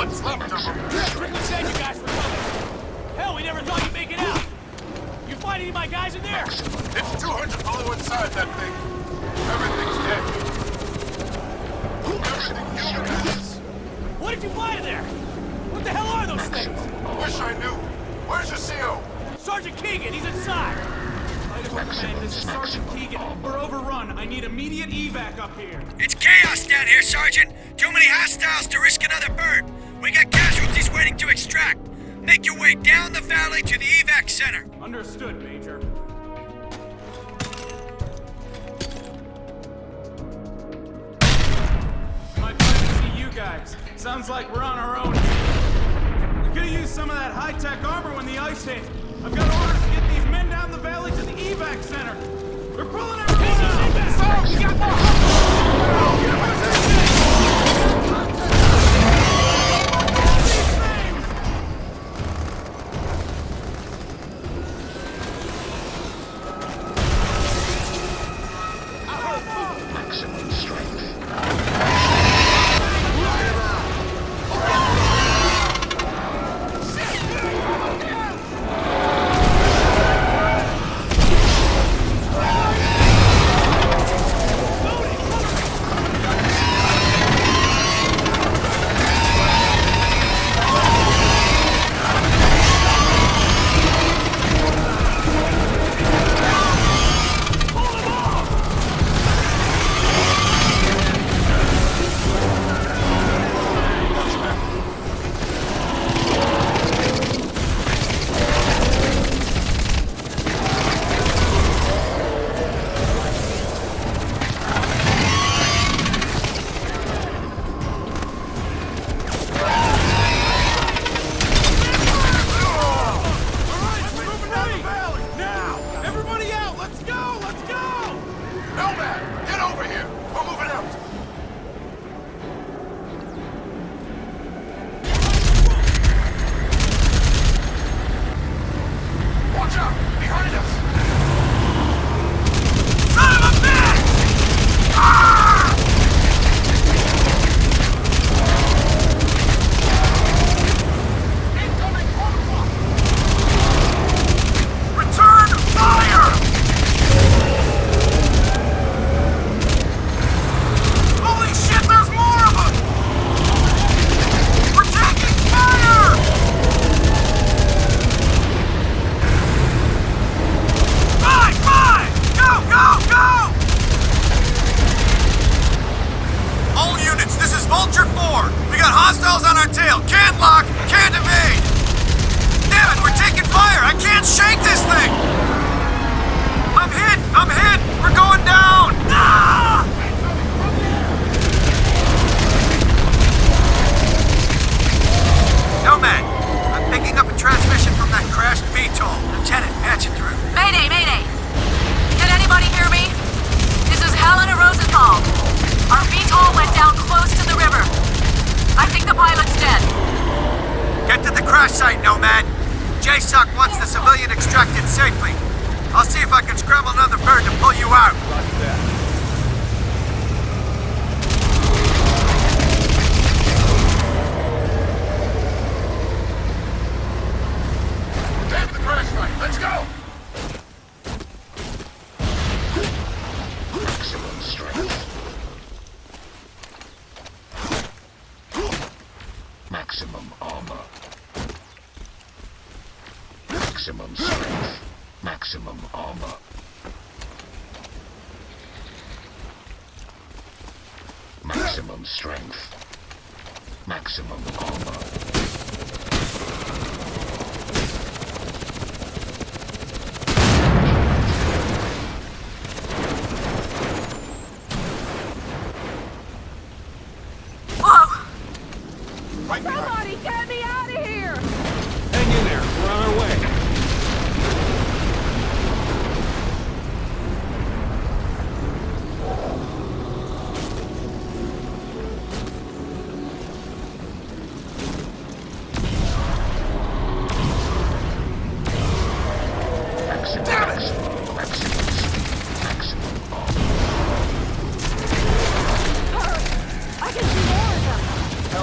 What's left of them? Strickland said you guys were coming. Hell, we never thought you'd make it out. You find any of my guys in there? It's 200 below inside that thing. Everything's dead. Everything human has. What did you find in there? What the hell are those things? Wish I knew. Where's your CO? Sergeant Keegan, he's inside. Idaho Command, this is Sergeant Keegan. We're overrun. I need immediate evac up here. It's chaos down here, Sergeant. Too many hostiles to risk another burn. We got casualties waiting to extract. Make your way down the valley to the evac center. Understood, Major. My pleasure to see you guys. Sounds like we're on our own. We could have used some of that high-tech armor when the ice hit. I've got orders to get these men down the valley to the evac center. They're pulling everyone out! So, you got more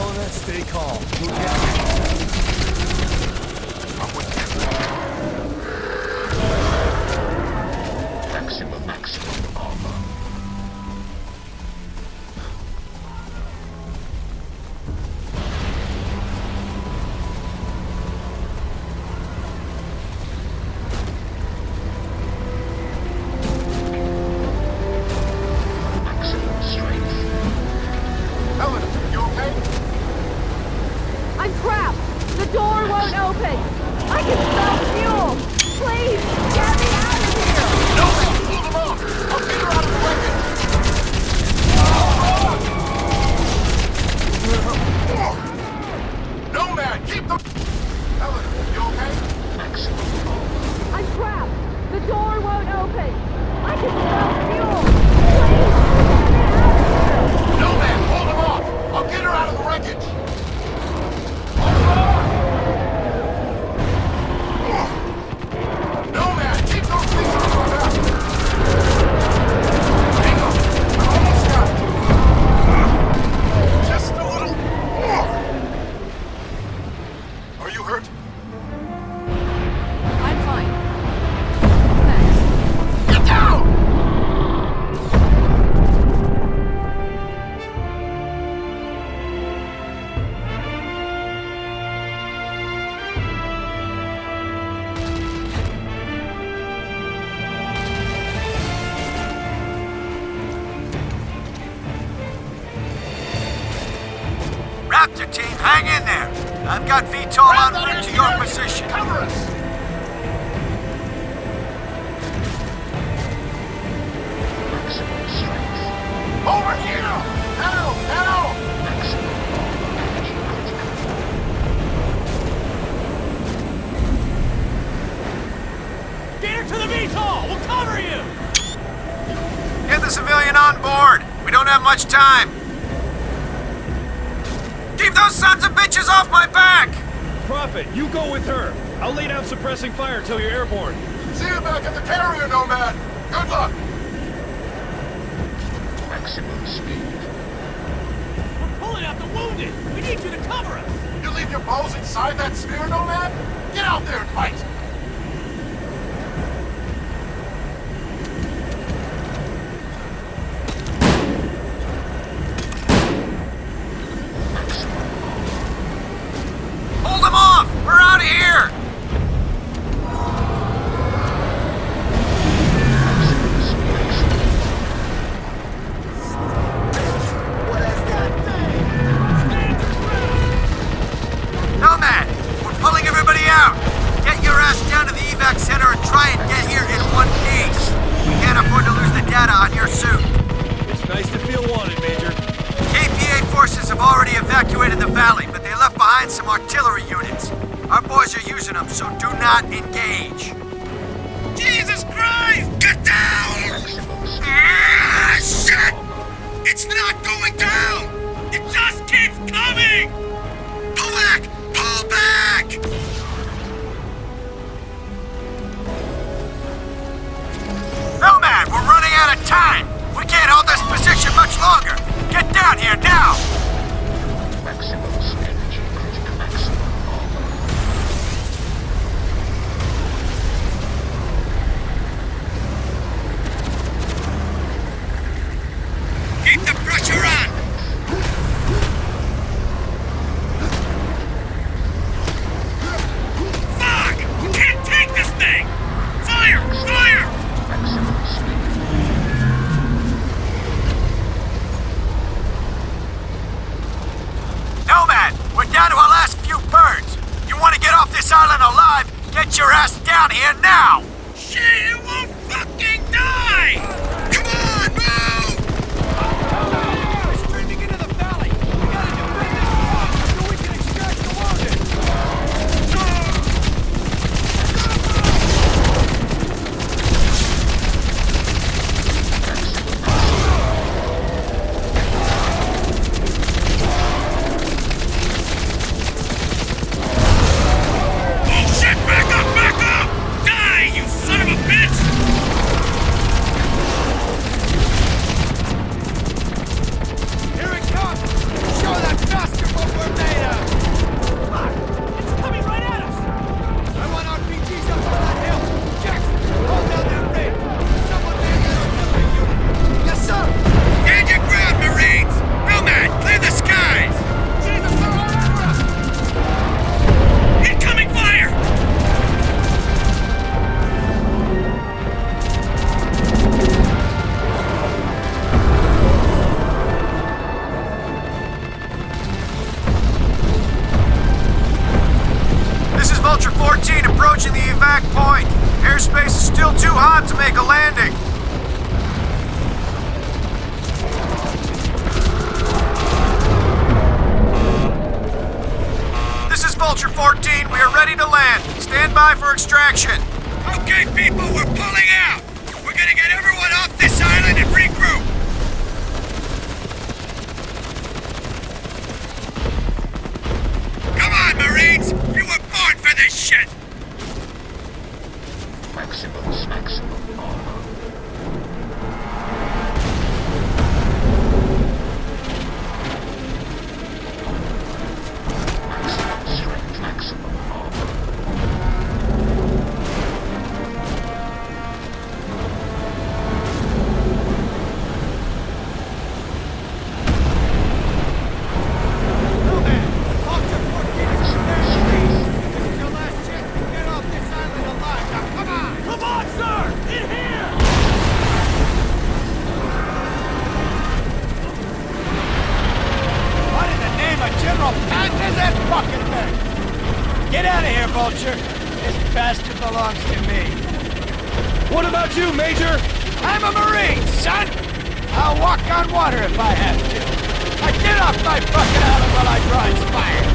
Stay calm. Maximum, maximum. Got route to your position. Cover us! Over here! Now! Now! Get her to the VTOL! We'll cover you! Get the civilian on board. We don't have much time. Keep those sons of bitches off my back! Prophet, you go with her. I'll lay down suppressing fire till you're airborne. See you back at the carrier, Nomad! Good luck! Maximum speed. We're pulling out the wounded! We need you to cover us! You leave your balls inside that sphere, Nomad? Get out there and fight! Data on your suit. It's nice to feel wanted, Major. KPA forces have already evacuated the valley, but they left behind some artillery units. Our boys are using them, so do not engage. Jesus Christ! Get down! Ah, shit! It's not going down! It just keeps coming! Pull back! Pull back! Nomad, we're running out of time! We can't hold this position much longer! Get down here now! Keep We are ready to land. Stand by for extraction. Okay, people, we're pulling out. We're gonna get everyone off this island and regroup. Come on, Marines! You were born for this shit! Maximus, maximum armor. If I have to. Now get off my fucking island while I draw fire.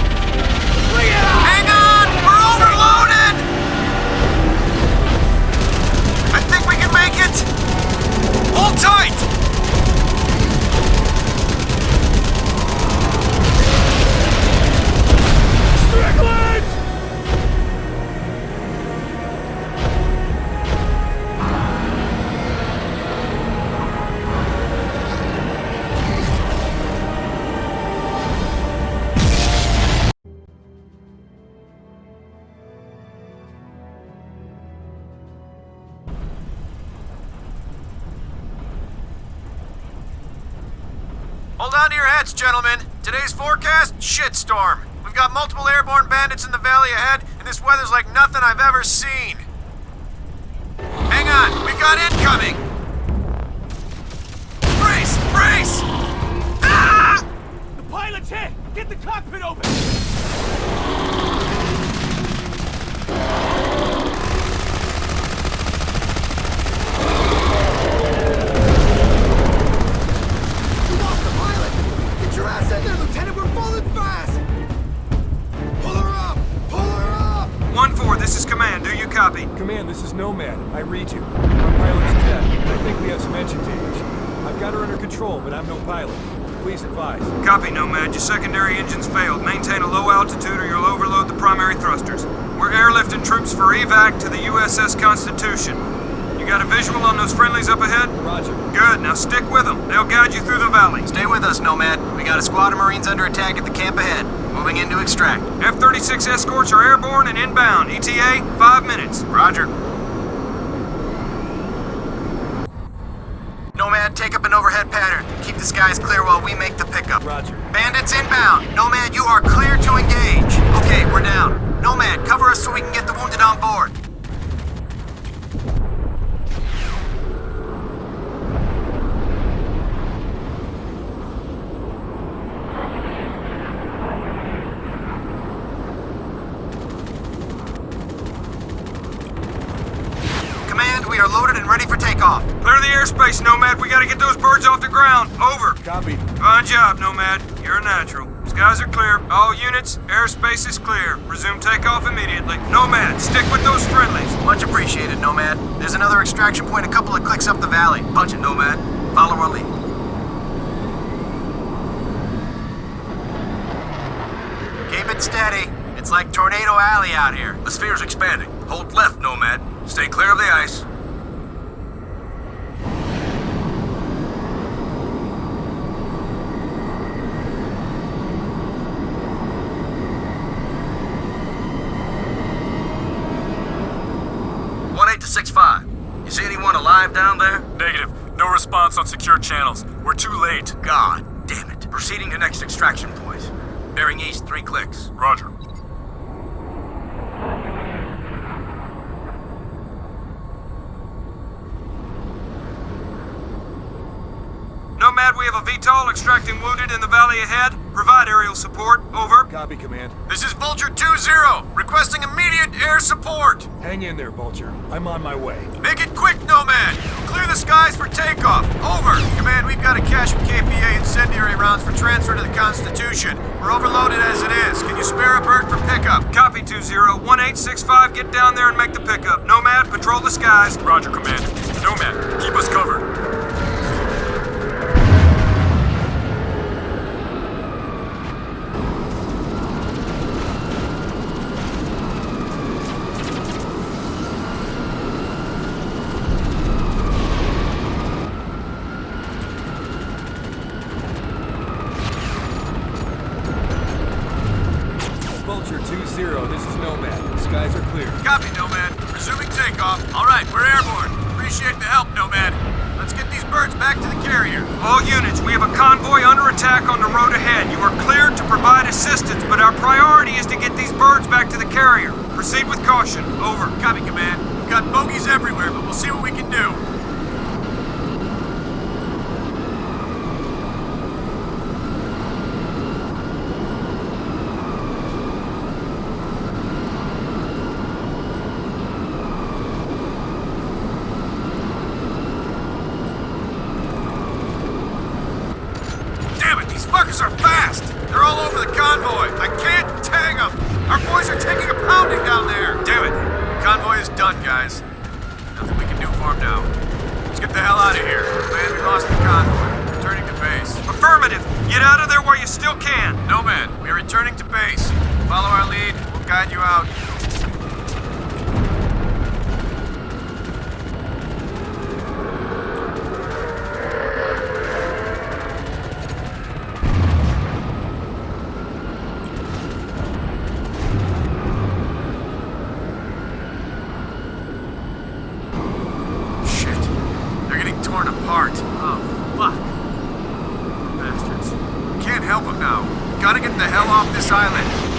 Bring it on! Hang on! We're overloaded! I think we can make it! Hold tight! Strickland! Hold on to your hats, gentlemen. Today's forecast, shitstorm. We've got multiple airborne bandits in the valley ahead, and this weather's like nothing I've ever seen. Hang on, we've got incoming! Brace! Brace! Ah! The pilot's hit! Get the cockpit open! Command, this is Nomad. I read you. Our pilot's dead, and I think we have some engine damage. I've got her under control, but I'm no pilot. Please advise. Copy, Nomad. Your secondary engines failed. Maintain a low altitude or you'll overload the primary thrusters. We're airlifting troops for evac to the USS Constitution. You got a visual on those friendlies up ahead? Roger. Good, now stick with them. They'll guide you through the valley. Stay with us, Nomad. We got a squad of Marines under attack at the camp ahead. Moving in to extract. F-36 escorts are airborne and inbound. ETA, five minutes. Roger. Nomad, take up an overhead pattern. Keep the skies clear while we make the pickup. Roger. Bandits inbound. Nomad, you are clear to engage. Okay, we're down. Nomad, cover us so we can get the wounded on board. Command, we are loaded and ready for takeoff. Clear airspace, Nomad. We gotta get those birds off the ground. Over. Copy. Fine job, Nomad. You're a natural. Skies are clear. All units, airspace is clear. Resume takeoff immediately. Nomad, stick with those friendlies. Much appreciated, Nomad. There's another extraction point a couple of clicks up the valley. Punch it, Nomad. Follow our lead. Keep it steady. It's like Tornado Alley out here. The sphere's expanding. Hold left, Nomad. Stay clear of the ice. One eight to six five. You see anyone alive down there? Negative. No response on secure channels. We're too late. God damn it. Proceeding to next extraction point. Bearing east, three clicks. Roger. Nomad, we have a VTOL extracting wounded in the valley ahead. Provide aerial support. Over. Copy, Command. This is Vulture 2-0, requesting immediate air support. Hang in there, Vulture. I'm on my way. Make it quick, Nomad. Clear the skies for takeoff. Over. Command, we've got a cache of KPA incendiary rounds for transfer to the Constitution. We're overloaded as it is. Can you spare a bird for pickup? Copy 2-0. 1865, get down there and make the pickup. Nomad, patrol the skies. Roger, Command. Nomad, keep us covered. To the carrier. All units, we have a convoy under attack on the road ahead. You are cleared to provide assistance, but our priority is to get these birds back to the carrier. Proceed with caution. Over. Copy, Command. We've got bogies everywhere, but we'll see what we can do. Damn it, these fuckers are fast! They're all over the convoy! I can't tag them! Our boys are taking a pounding down there! Damn it! The convoy is done, guys. Nothing we can do for them now. Let's get the hell out of here. Man, we lost the convoy. Returning to base. Affirmative! Get out of there while you still can! No, man. We're returning to base. Follow our lead. We'll guide you out. Shit. They're getting torn apart. Oh, fuck. Bastards. Can't help them now. Gotta get the hell off this island.